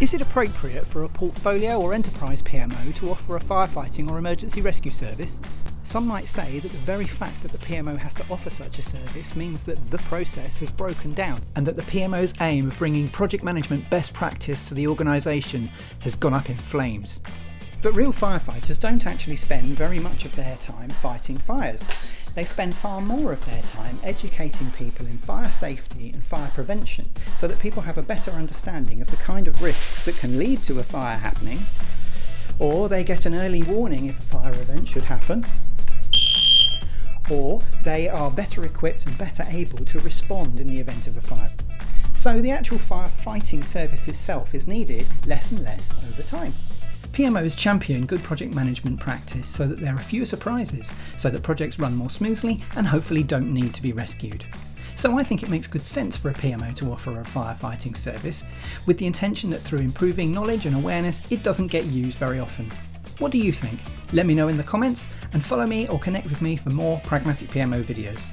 Is it appropriate for a portfolio or enterprise PMO to offer a firefighting or emergency rescue service? Some might say that the very fact that the PMO has to offer such a service means that the process has broken down and that the PMO's aim of bringing project management best practice to the organisation has gone up in flames. But real firefighters don't actually spend very much of their time fighting fires. They spend far more of their time educating people in fire safety and fire prevention so that people have a better understanding of the kind of risks that can lead to a fire happening, or they get an early warning if a fire event should happen, or they are better equipped and better able to respond in the event of a fire. So the actual firefighting service itself is needed less and less over time. PMOs champion good project management practice so that there are fewer surprises, so that projects run more smoothly and hopefully don't need to be rescued. So I think it makes good sense for a PMO to offer a firefighting service, with the intention that through improving knowledge and awareness it doesn't get used very often. What do you think? Let me know in the comments and follow me or connect with me for more Pragmatic PMO videos.